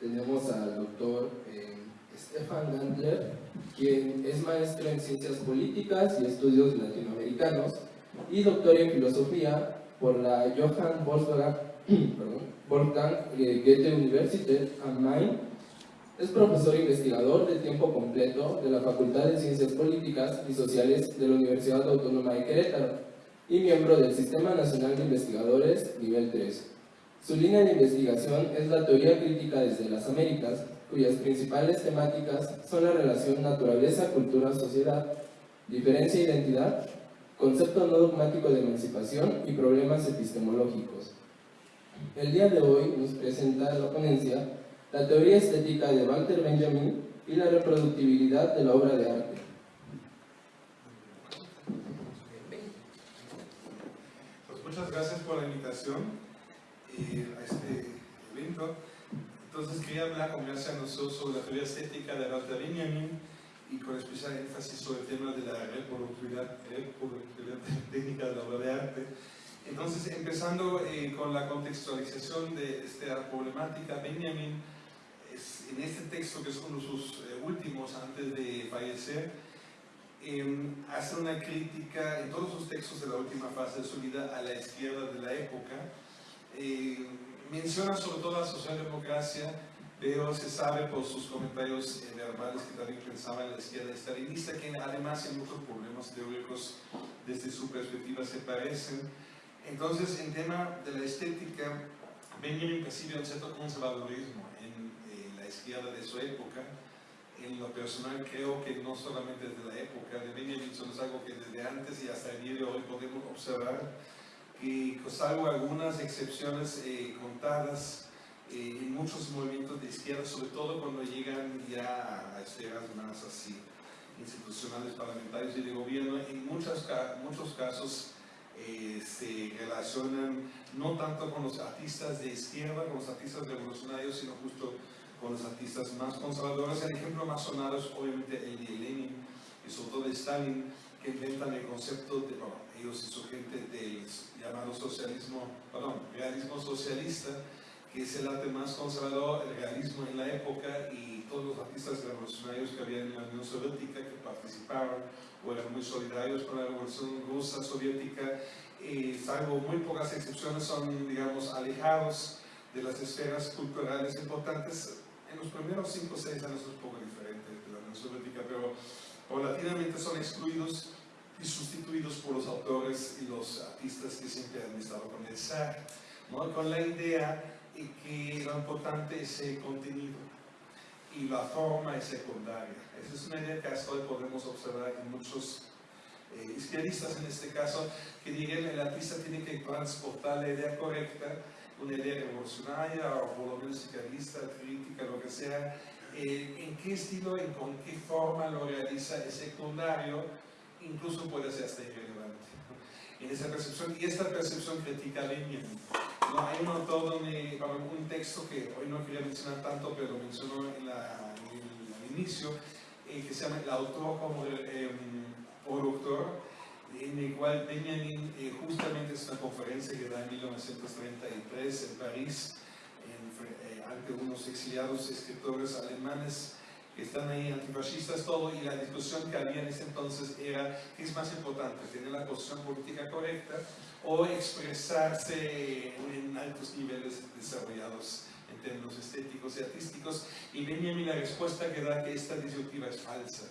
tenemos al doctor eh, Stefan Gandler, quien es maestro en Ciencias Políticas y Estudios Latinoamericanos y doctor en Filosofía por la Johann Wolfgang, Wolfgang eh, Goethe Universität am Main. Es profesor investigador de tiempo completo de la Facultad de Ciencias Políticas y Sociales de la Universidad Autónoma de Querétaro y miembro del Sistema Nacional de Investigadores nivel 3. Su línea de investigación es la teoría crítica desde las Américas, cuyas principales temáticas son la relación naturaleza-cultura-sociedad, diferencia-identidad, concepto no dogmático de emancipación y problemas epistemológicos. El día de hoy nos presenta la ponencia la teoría estética de Walter Benjamin y la reproductibilidad de la obra de arte. Pues muchas gracias por la invitación a este evento. Entonces quería hablar, ya se anunció, sobre la teoría estética de Walter Benjamin y con especial énfasis sobre el tema de la reproductibilidad, técnica de la obra de arte. Entonces, empezando eh, con la contextualización de esta problemática, Benjamin, en este texto, que es uno de sus eh, últimos antes de fallecer, em, hace una crítica en todos sus textos de la última fase de su vida a la izquierda de la época. Eh, menciona sobre todo la socialdemocracia, pero se sabe por sus comentarios eh, verbales que también pensaba en la izquierda estalinista, que además en muchos problemas teóricos desde su perspectiva se parecen. Entonces, en tema de la estética, Benjamin percibe un cierto conservadurismo en la izquierda de su época. En lo personal creo que no solamente desde la época de Benjamin, sino es algo que desde antes y hasta el día de hoy podemos observar que salvo algunas excepciones eh, contadas eh, en muchos movimientos de izquierda, sobre todo cuando llegan ya a esferas más así institucionales, parlamentarios y de gobierno, en muchos, muchos casos eh, se relacionan no tanto con los artistas de izquierda, con los artistas revolucionarios, sino justo con los artistas más conservadores. El ejemplo más sonado es obviamente el de Lenin y sobre todo de Stalin, que inventan el concepto de, ellos y su gente del llamado socialismo, perdón, realismo socialista, que es el arte más conservador, el realismo en la época y todos los artistas revolucionarios que había en la Unión Soviética que participaron o eran muy solidarios con la revolución rusa soviética, eh, salvo muy pocas excepciones, son, digamos, alejados de las esferas culturales importantes. En los primeros 5 o 6 años es un poco diferente de la Unión Soviética, pero paulatinamente son excluidos y sustituidos por los autores y los artistas que siempre han estado con el zar, ¿no? con la idea de que lo importante es el contenido y la forma es secundaria. Esa es una idea que hasta hoy podemos observar en muchos eh, izquierdistas en este caso, que dirían el artista tiene que transportar la idea correcta, una idea revolucionaria o por lo crítica, lo que sea, eh, en qué estilo y con qué forma lo realiza es secundario, incluso puede ser hasta irrelevante. En esa percepción, y esta percepción critica a Lenin. ¿no? Hay un autor donde, un texto que hoy no quería mencionar tanto, pero mencionó en, la, el inicio, eh, que se llama El autor como eh, productor, en el cual Benjamin eh, justamente es una conferencia que da en 1933 en París, ante unos exiliados escritores alemanes están ahí, antifascistas, todo, y la discusión que había en ese entonces era qué es más importante, tener la posición política correcta o expresarse en altos niveles desarrollados en términos estéticos y artísticos. Y Benjamin la respuesta que da que esta disyuntiva es falsa.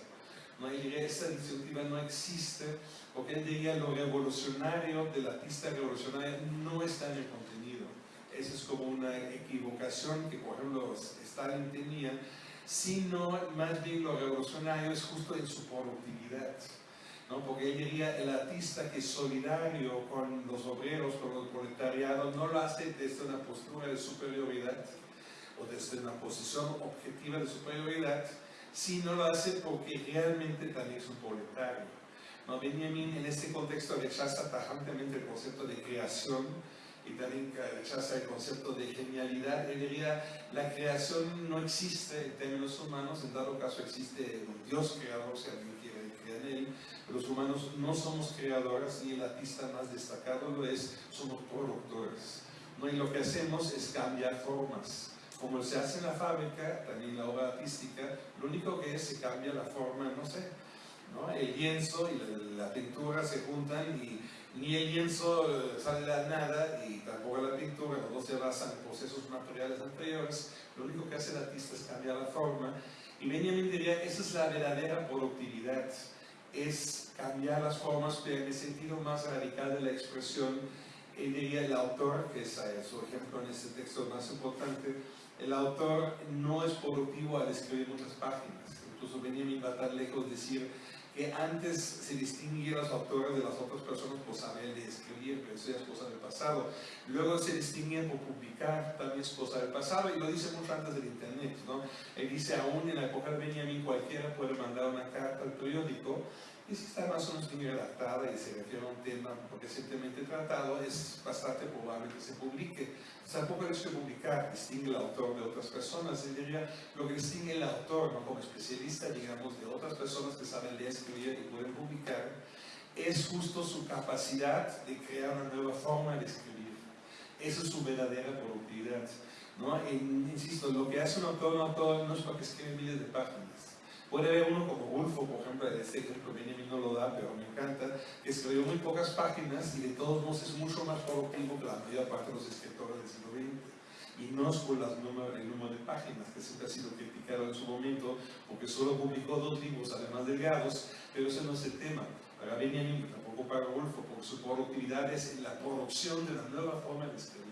No, esta disyuntiva no existe porque él diría lo revolucionario del artista revolucionario no está en el contenido. Esa es como una equivocación que, por ejemplo, Stalin tenía, sino más bien lo revolucionario es justo en su productividad. ¿no? Porque él diría, el artista que es solidario con los obreros, con los proletariados, no lo hace desde una postura de superioridad o desde una posición objetiva de superioridad, sino lo hace porque realmente también es un proletario. ¿no? Benjamin en este contexto rechaza tajantemente el concepto de creación también rechaza el concepto de genialidad. Él diría, la creación no existe en términos humanos, en dado caso existe un Dios creador, si alguien quiere creer en él, los humanos no somos creadores y el artista más destacado lo es, somos productores. ¿no? Y lo que hacemos es cambiar formas, como se hace en la fábrica, también la obra artística, lo único que es se cambia la forma, no sé, ¿no? el lienzo y la, pintura se juntan y ni el lienzo eh, sale de nada y tampoco la pintura, dos se basan en procesos materiales anteriores, lo único que hace el artista es cambiar la forma y Benjamin diría, esa es la verdadera productividad, es cambiar las formas, pero en el sentido más radical de la expresión, él diría el autor, que es eh, su ejemplo en este texto más importante, el autor no es productivo al escribir muchas páginas. Incluso Benjamin va tan lejos de decir que antes se distinguía a los autores de las otras personas por saber de escribir, pero eso ya es cosa del pasado. Luego se distinguían por publicar, también es cosa del pasado, y lo dice mucho antes del Internet. ¿no? Él dice, aún en la época de cualquiera puede mandar una carta al periódico y si está más o menos bien redactada y se refiere a un tema recientemente tratado, es bastante probable que se publique. Tampoco es que publicar distingue el autor de otras personas, él diría lo que distingue el autor ¿no? como especialista, digamos, de otras personas que saben leer, escribir y pueden publicar, es justo su capacidad de crear una nueva forma de escribir. Esa es su verdadera productividad. ¿no? insisto, lo que hace un autor, un autor no es para que escribe miles de páginas Puede haber uno como Ulfo, por ejemplo, este ejemplo Benjamin no lo da, pero me encanta, que escribió muy pocas páginas y de todos modos es mucho más productivo que la mayor parte de los escritores del siglo XX. Y no es por las número, el número de páginas, que siempre ha sido criticado en su momento, porque solo publicó dos libros, además delgados, pero ese no es el tema. Para Benjamin, tampoco para Ulfo, porque su productividad es en la producción de la nueva forma de escribir.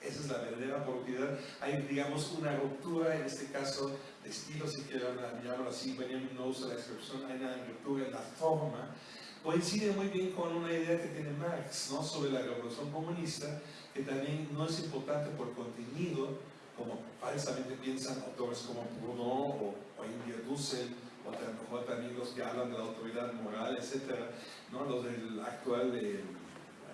Esa es la verdadera productividad. Hay, digamos, una ruptura, en este caso, de estilo, si quieren llamarlo así, Benjamin no usa la expresión, hay una ruptura en la forma. Coincide muy bien con una idea que tiene Marx ¿no? sobre la revolución comunista, que también no es importante por contenido, como falsamente piensan autores como Proudhon o, o India Dussel, o también los que hablan de la autoridad moral, etc., ¿no? los del actual de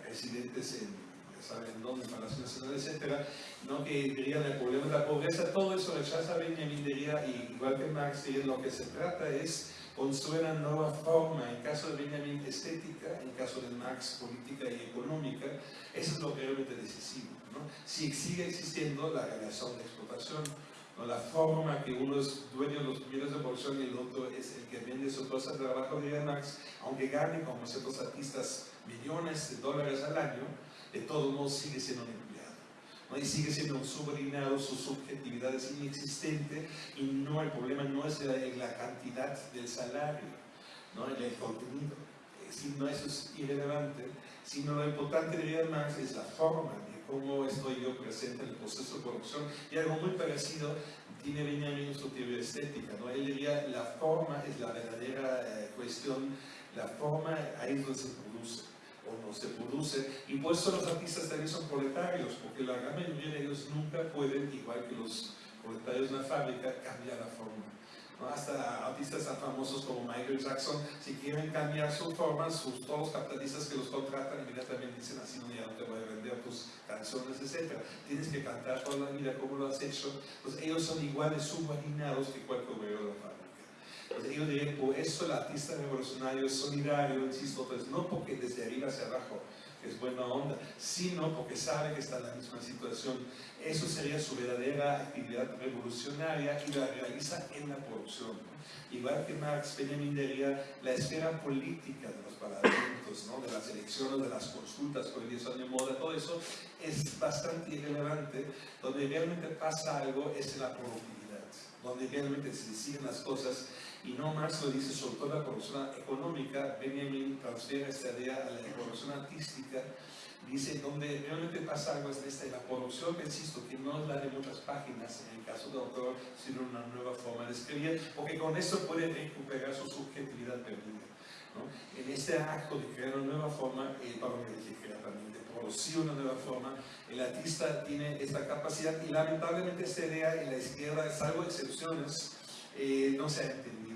residentes en saben dónde, Palacio Nacional, etcétera, ¿no? que dirían el problema de la pobreza, todo eso rechaza Benjamin diría, y igual que Marx, diría, lo que se trata es construir una nueva forma, en caso de Benjamin estética, en caso de Marx política y económica, eso es lo que realmente decisivo. ¿no? Si sigue existiendo la relación de explotación, ¿no? la forma que uno es dueño de los bienes de producción y el otro es el que vende su cosa de trabajo, diría Marx, aunque gane como ciertos artistas millones de dólares al año, de todos modos sigue siendo un empleado. ¿no? Y sigue siendo un subordinado, su subjetividad es inexistente y no, el problema no es en la cantidad del salario, ¿no? en el contenido. no, eso es irrelevante, sino lo importante de más es la forma de cómo estoy yo presente en el proceso de producción. Y algo muy parecido tiene Benjamin su teoría estética. ¿no? Él diría la forma es la verdadera eh, cuestión, la forma ahí es donde se o no se produce. Y por eso los artistas también son proletarios, porque la gran mayoría de ellos nunca pueden, igual que los proletarios de la fábrica, cambiar la forma. Hasta artistas tan famosos como Michael Jackson, si quieren cambiar su forma, sus, todos los capitalistas que los contratan inmediatamente dicen así, no, ya no te voy a vender tus canciones, etc. Tienes que cantar toda la vida como lo has hecho. Pues ellos son iguales subordinados que cualquier obrero de la fábrica. Entonces, yo diría, por eso el artista revolucionario es solidario, insisto, pues no porque desde arriba hacia abajo es buena onda, sino porque sabe que está en la misma situación. Eso sería su verdadera actividad revolucionaria y la realiza en la producción. Igual que Marx, Benjamin diría, la esfera política de los parlamentos, ¿no? de las elecciones, de las consultas, con el son de moda, todo eso es bastante irrelevante. Donde realmente pasa algo es en la productividad, donde realmente se deciden las cosas y no Marx lo dice sobre todo la producción económica, Benjamin transfiere esta idea a la producción artística, dice donde realmente pasa algo es esta, la producción, insisto, que no es la de muchas páginas en el caso del autor, sino una nueva forma de escribir, porque con eso puede recuperar su subjetividad perdida. ¿No? En este acto de crear una nueva forma, eh, para crear también, de producir una nueva forma, el artista tiene esta capacidad y lamentablemente esta idea en la izquierda, salvo excepciones, eh, no se ha entendido.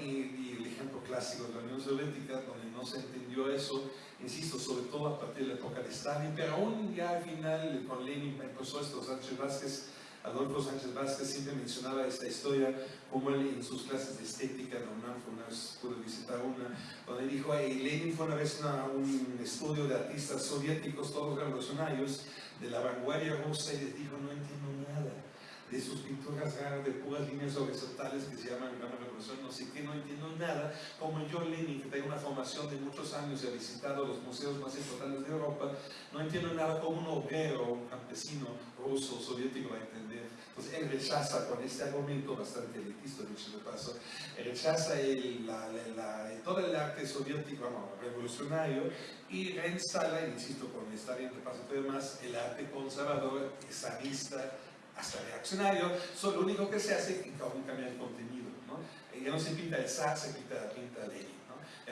Y, el ejemplo clásico de la Unión Soviética, donde no se entendió eso, insisto, sobre todo a partir de la época de Stalin, pero aún ya al final con Lenin empezó esto, Sánchez Vázquez, Adolfo Sánchez Vázquez siempre mencionaba esta historia, como él en sus clases de estética, no una vez pude visitar una, donde dijo, Lenin fue una vez un estudio de artistas soviéticos, todos revolucionarios, de la vanguardia rusa, y les dijo, no entiendo nada de sus pinturas raras, de puras líneas horizontales que se llaman Gran Revolución, no sé qué, no entiendo nada. Como yo, Lenin, que tengo una formación de muchos años y ha visitado los museos más importantes de Europa, no entiendo nada como un obrero, un campesino ruso, soviético va a entender. Entonces él rechaza con este argumento bastante elitista, dicho de paso, rechaza el, la, la, todo el arte soviético revolucionario y reinstala, insisto, con esta bien de paso más, el arte conservador, zarista, hasta reaccionario, solo lo único que se hace es cambiar el contenido. ¿no? Ya no se pinta el zar, se pinta, pinta Lenin.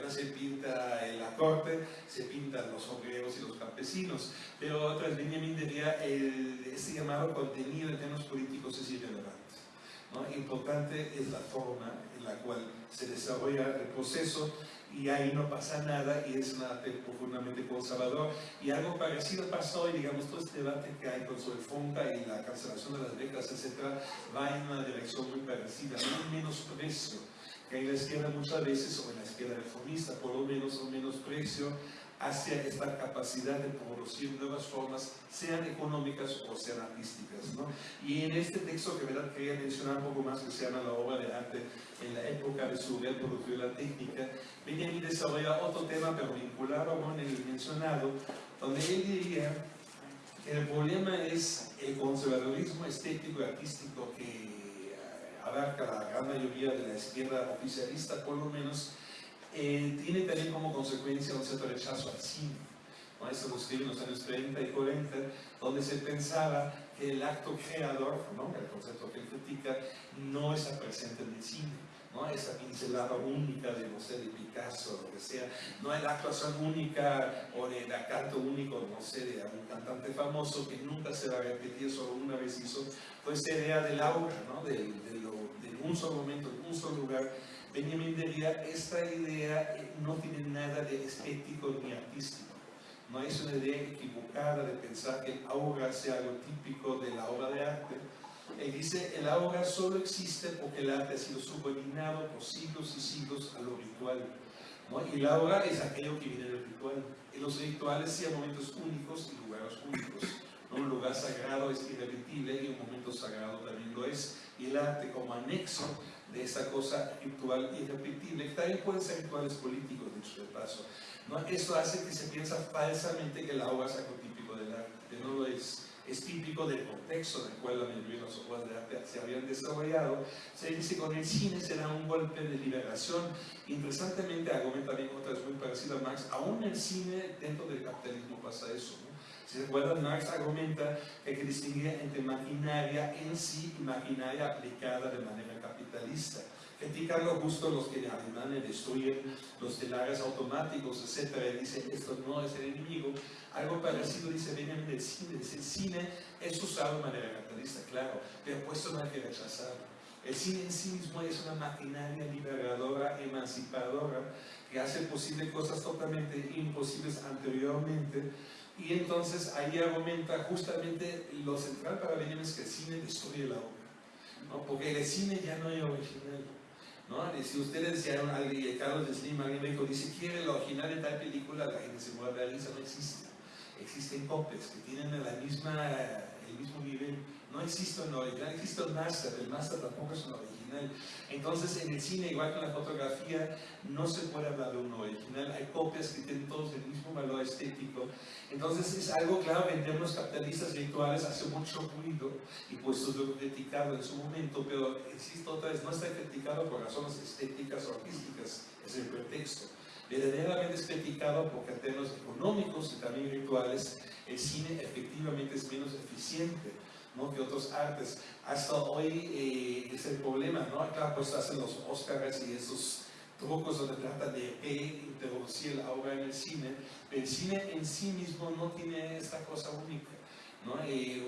No se pinta en la corte, se pintan los obreros y los campesinos. Pero tras Benjamin diría, el, ese llamado contenido en términos políticos es irrelevante. ¿no? Importante es la forma en la cual se desarrolla el proceso y ahí no pasa nada y es un arte profundamente conservador. Y algo parecido pasó y digamos todo este debate que hay con sobre FONCA y la cancelación de las becas, etcétera, va en una dirección muy parecida, un menosprecio en la izquierda muchas veces, o en la izquierda reformista, por lo menos un menosprecio hacia esta capacidad de producir nuevas formas, sean económicas o sean artísticas. ¿no? Y en este texto que verdad quería mencionar un poco más, que se llama la obra de arte en la época de su reproducción la técnica, y desarrolla otro tema, pero vinculado con el mencionado, donde él diría que el problema es el conservadurismo estético y artístico que abarca la gran mayoría de la izquierda oficialista, por lo menos, eh, tiene también como consecuencia un cierto rechazo al cine. ¿no? Eso lo escribe en los años 30 y 40, donde se pensaba que el acto creador, ¿no? el concepto que él critica, no está presente en el cine. ¿no? esa pincelada única de, no sé, de Picasso, lo que sea, no es la actuación única o el canto único, no sé, de un cantante famoso que nunca se va a repetir, solo una vez hizo, pues esa idea del aura, ¿no? de, de, lo, un solo momento, en un solo lugar, Benjamin diría, esta idea eh, no tiene nada de estético ni artístico. No es una idea equivocada de pensar que el aura sea algo típico de la obra de arte. Él dice, el aura solo existe porque el arte ha sido subordinado por siglos y siglos a lo ritual. Y el aura es aquello que viene del ritual. Y los rituales sean momentos únicos y lugares únicos. Un lugar sagrado es irrepetible y un momento sagrado también lo es. Y el arte como anexo de esa cosa ritual irrepetible, que también pueden ser rituales políticos, dicho de paso. ¿no? Esto hace que se piensa falsamente que la obra es algo típico del arte, no lo es. Es típico del contexto en el cual la mayoría de las obras de arte se habían desarrollado. Se dice que con el cine será un golpe de liberación. Interesantemente, argumenta también otra vez muy parecido a Marx, aún el cine, dentro del capitalismo pasa eso. Si se acuerdan, Marx argumenta que hay que distinguir entre maquinaria en sí y maquinaria aplicada de manera capitalista. Critican lo justo los que alemanes destruyen los telares automáticos, etc. Dice, esto no es el enemigo. Algo parecido dice Benjamin del cine. Dice, el cine es usado de manera capitalista, claro, pero puesto no hay que rechazarlo. El cine en sí mismo es una maquinaria liberadora, emancipadora, que hace posible cosas totalmente imposibles anteriormente. Y entonces ahí argumenta justamente lo central para Benjamin es que el cine destruye la obra. ¿no? porque el cine ya no es original. ¿no? Y si ustedes decían a Carlos Slim, alguien dijo, dice, quiere el original de tal película, la gente se mueve la risa, no existe. Existen copias que tienen la misma, el mismo nivel. No existe un original, existe un master, el master tampoco es un original. Entonces, en el cine, igual que en la fotografía, no se puede hablar de un original. Hay copias que tienen todos el mismo valor estético entonces es algo claro en términos capitalistas virtuales hace mucho ruido y pues lo criticado en su momento, pero insisto otra vez, no está criticado por razones estéticas o artísticas, es el pretexto. Verdaderamente es criticado porque en términos económicos y también virtuales el cine efectivamente es menos eficiente ¿no? que otros artes. Hasta hoy eh, es el problema, ¿no? Acá pues hacen los Oscars y esos trucos donde trata de introducir la obra en el cine, el cine en sí mismo no tiene esta cosa única. ¿no?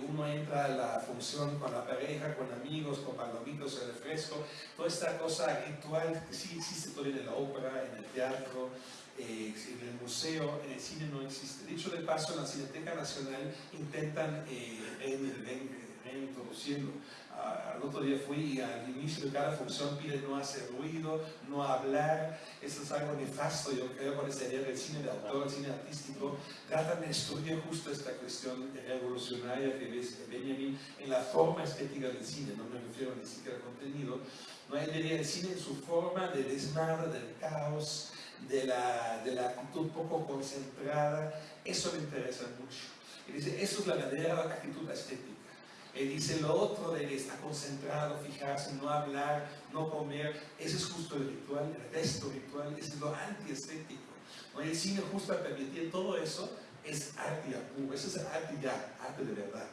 uno entra a la función con la pareja, con amigos, con palomitos, el refresco, toda esta cosa ritual que sí existe todavía en la ópera, en el teatro, eh, en el museo, en el cine no existe. Dicho de paso, en la Cineteca Nacional intentan eh, reintroducirlo. al otro día fui y al inicio de cada función pide no hacer ruido, no hablar. Eso es algo nefasto, yo creo, con esta idea del cine de autor, el cine artístico. Tratan de estudiar justo esta cuestión revolucionaria que ves Benjamin en la forma estética del cine, no me refiero ni siquiera al contenido. No hay idea del cine en su forma de desmadre, del caos, de la, de la actitud poco concentrada. Eso me interesa mucho. Y dice, eso es la verdadera actitud estética. Él dice lo otro de estar concentrado, fijarse, no hablar, no comer, ese es justo el ritual, el resto ritual, es lo antiestético. ¿no? El cine justo a permitir todo eso es arte ya eso es arte ya, arte de verdad,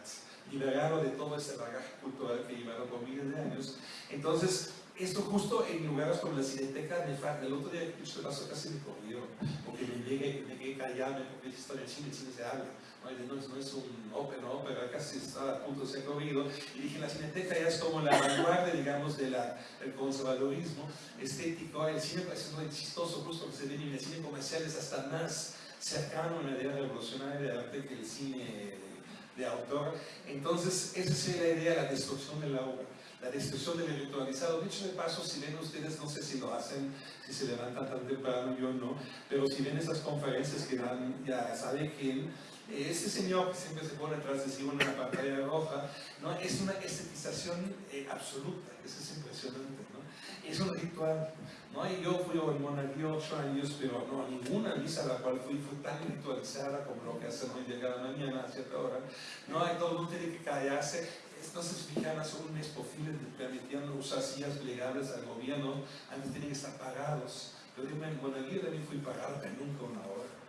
liberado de todo ese bagaje cultural que llevaron por miles de años. Entonces, esto justo en lugares como la Cineteca de FAC, el otro día que se pasó casi me corrió, porque me llegué, me quedé callado, porque esto en el cine, el cine se habla no es, un ópera, ópera, casi está a punto de ser corrido. Y dije, la cineteca ya es como la vanguardia, digamos, de la, del conservadorismo estético. El cine parece muy chistoso, justo que se ve en el cine comercial es hasta más cercano a la idea revolucionaria de arte que el cine de autor. Entonces, esa es la idea, la destrucción de la obra la destrucción del ritualizado. Dicho de paso, si ven ustedes, no sé si lo hacen, si se levantan tan temprano, yo no, pero si ven esas conferencias que dan, ya sabe quién, ese señor que siempre se pone atrás de sí una pantalla roja, ¿no? es una estetización eh, absoluta, eso es impresionante, ¿no? es un ritual. ¿no? Y yo fui al monaguillo ocho años, pero no, ninguna misa a la cual fui fue tan ritualizada como lo que hacen hoy de cada mañana a cierta hora. No, hay todo el mundo tiene que callarse. Entonces, fijanas son un permitían permitían usar sillas plegables al gobierno, antes tenían que estar pagados. Yo en monaguillo también fui pagado, pero nunca una hora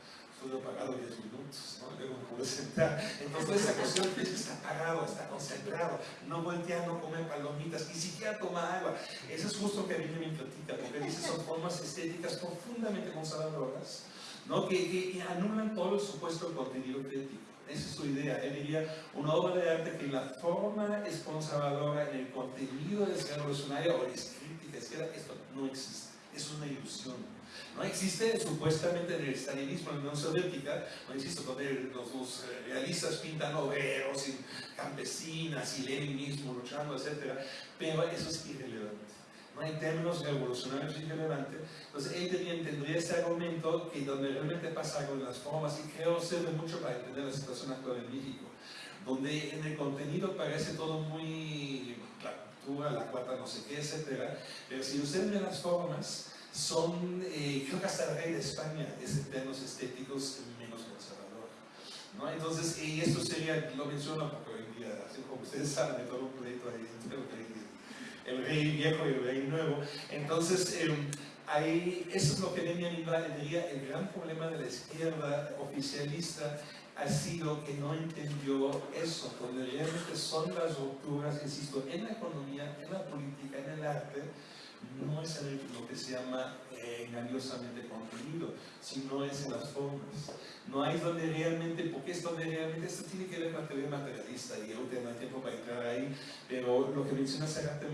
estuve pagado 10 minutos, ¿no? luego me pude sentar. Entonces esa cuestión que está pagado, está concentrado, no voltea, no come palomitas, ni siquiera toma agua. Eso es justo que a mí me platica, porque dice son formas estéticas profundamente conservadoras, ¿no? que, que anulan todo el supuesto contenido crítico. Esa es su idea. Él diría una obra de arte que la forma es conservadora, en el contenido es revolucionaria o es crítica, esto no existe. Es una ilusión. No existe supuestamente en el estalinismo, en la Unión Soviética, no existe donde los, eh, realistas pintan obreros y campesinas y Lenin mismo luchando, etc. Pero eso es irrelevante. En términos revolucionarios es irrelevante. Entonces él tenía, tendría este argumento que donde realmente pasa algo en las formas, y creo sirve mucho para entender la situación actual en México, donde en el contenido parece todo muy la la cuarta no sé qué, etc. Pero si usted ve las formas, son, eh, creo que hasta el rey de España es en términos estéticos menos conservador. ¿no? Entonces, y esto sería, lo menciono porque hoy en día, así como ustedes saben, de todo un pleito ahí el rey viejo y el rey nuevo. Entonces, eh, ahí, eso es lo que Valle diría, el gran problema de la izquierda oficialista ha sido que no entendió eso, donde realmente son las rupturas, insisto, en la economía, en la política, en el arte, no es en lo que se llama eh, engañosamente contenido, sino es en las formas. No hay donde realmente, porque es donde realmente esto tiene que ver con la teoría materialista y yo tengo tiempo para entrar ahí, pero lo que mencioné hace rato,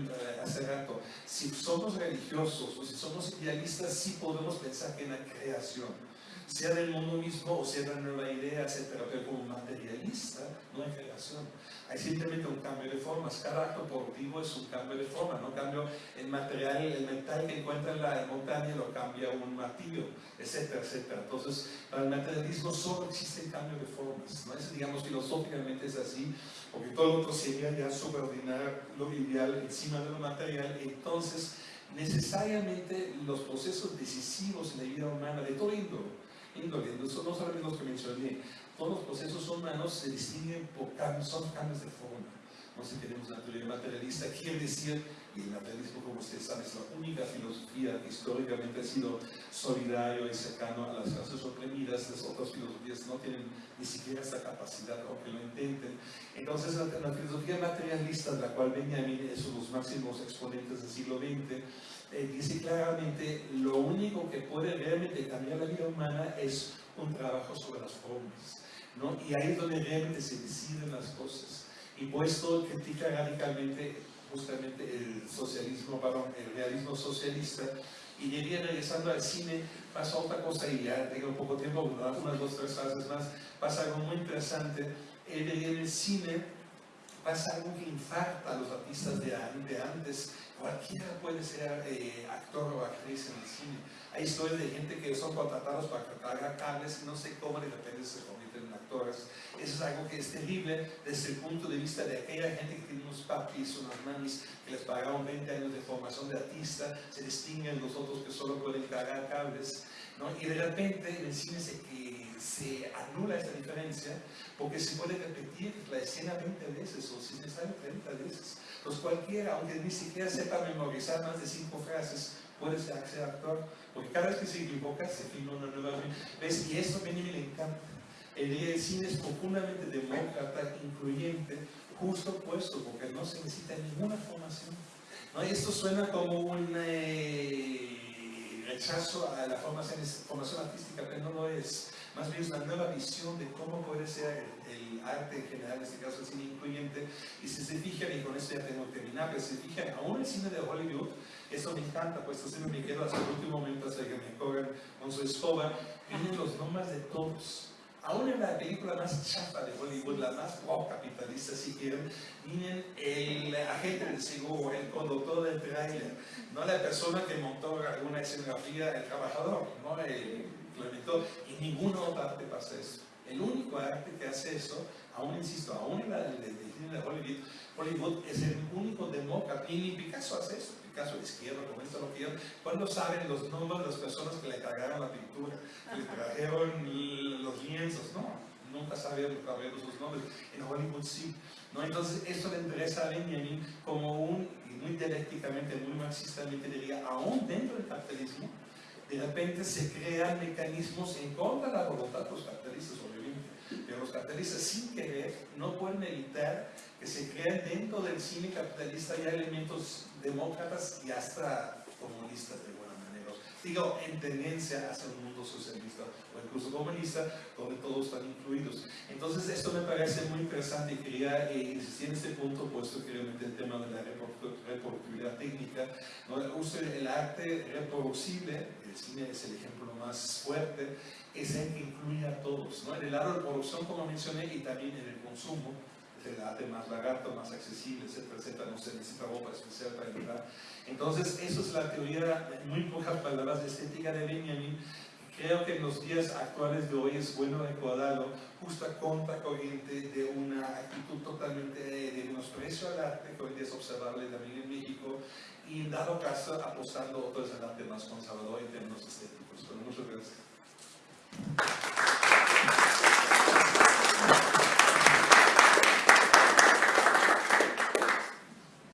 hace rato, si somos religiosos o si somos idealistas, sí podemos pensar que en la creación sea del mundo mismo o sea de una nueva idea, etc. Pero como materialista no hay creación. Hay simplemente un cambio de formas. Cada acto productivo es un cambio de forma, no cambio el material, el metal que encuentra en la montaña lo cambia un martillo, etcétera, etcétera. Entonces, para el materialismo solo existe el cambio de formas. ¿no? Es, digamos, filosóficamente es así, porque todo lo otro sería ya subordinar lo ideal encima de lo material. Entonces, necesariamente los procesos decisivos en la vida humana de todo índole, no solamente los que mencioné, todos los procesos humanos se distinguen por cambios, son cambios de forma. No sé, tenemos una teoría materialista, quiere decir, y el materialismo, como ustedes saben, es la única filosofía que históricamente ha sido solidario y cercano a las clases oprimidas, las otras filosofías no tienen ni siquiera esa capacidad, aunque lo intenten. Entonces, la, filosofía materialista, de la cual Benjamin es uno de los máximos exponentes del siglo XX, eh, dice claramente, lo único que puede realmente cambiar la vida humana es un trabajo sobre las formas. ¿no? Y ahí es donde realmente se deciden las cosas. Y puesto critica radicalmente justamente el socialismo, perdón, el realismo socialista. Y diría, regresando al cine, pasa otra cosa, y ya tengo poco tiempo, unas dos, tres frases más, pasa algo muy interesante. En el cine pasa algo que infarta a los artistas de, antes. Cualquiera puede ser eh, actor o actriz en el cine. Hay historias de gente que son contratados para cargar cables y no sé cómo de repente se convierten en actores. Eso es algo que es terrible desde el punto de vista de aquella gente que tiene unos papis, unas mamis que les pagaron 20 años de formación de artista, se distinguen los otros que solo pueden cargar cables. ¿no? Y de repente en el cine se, se anula esta diferencia porque se puede repetir la escena 20 veces o si es necesario 30 veces. Entonces cualquiera, aunque ni siquiera sepa memorizar más de cinco frases, puede ser, actor, porque cada vez que se equivoca se filma una nueva vez. Y esto a mí me encanta. El cine es profundamente demócrata, incluyente, justo puesto, porque no se necesita ninguna formación. ¿no? Y esto suena como un eh, rechazo a la formación, formación artística, pero no lo es. Más bien es una nueva visión de cómo puede ser el, arte en general, en este caso el cine incluyente. Y si se fijan, y con esto ya tengo que terminar, pero si se fijan, aún el cine de Hollywood, eso me encanta, pues siempre me quedo hasta el último momento hasta que me cobran con su escoba, tienen los nombres de todos. Aún en la película más chapa de Hollywood, la más wow capitalista si quieren, vienen el agente del seguro, el conductor del trailer, no la persona que montó alguna escenografía, el trabajador, no el implementó, y ninguna otra arte pasa eso. El único arte que hace eso, aún insisto, aún en la de, de Hollywood, Hollywood es el único demócrata, y ni Picasso hace eso caso de izquierda, como esto lo quieran, cuando saben los nombres de las personas que le cargaron la pintura, que le trajeron los lienzos, no, nunca sabían sus nombres, en Hollywood sí. ¿no? Entonces, esto le interesa a Benjamin como un, muy dialécticamente, muy marxistamente diría, aún dentro del capitalismo, de repente se crean mecanismos en contra de la voluntad de los capitalistas, obviamente, pero los capitalistas sin querer no pueden evitar que se crean dentro del cine capitalista ya elementos demócratas y hasta comunistas de buena manera. Digo, en tendencia hacia un mundo socialista o incluso comunista, donde todos están incluidos. Entonces, esto me parece muy interesante y quería eh, insistir en este punto, puesto que realmente el tema de la reproductibilidad técnica, ¿no? el arte reproducible, el cine es el ejemplo más fuerte, es el que incluye a todos, ¿no? en el lado de producción, como mencioné, y también en el consumo el arte más barato, más accesible, etcétera, etcétera, no se necesita ropa especial para entrar. Entonces, eso es la teoría, muy pocas palabras estética de Benjamin. Creo que en los días actuales de hoy es bueno recordarlo justo a contracorriente de una actitud totalmente de menosprecio al arte que hoy día es observable también en México y en dado caso apostando otros al arte más conservador en términos estéticos. Muchas gracias.